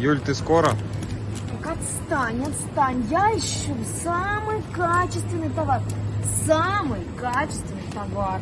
Юль, ты скоро? Так отстань, отстань. Я ищу самый качественный товар. Самый качественный товар.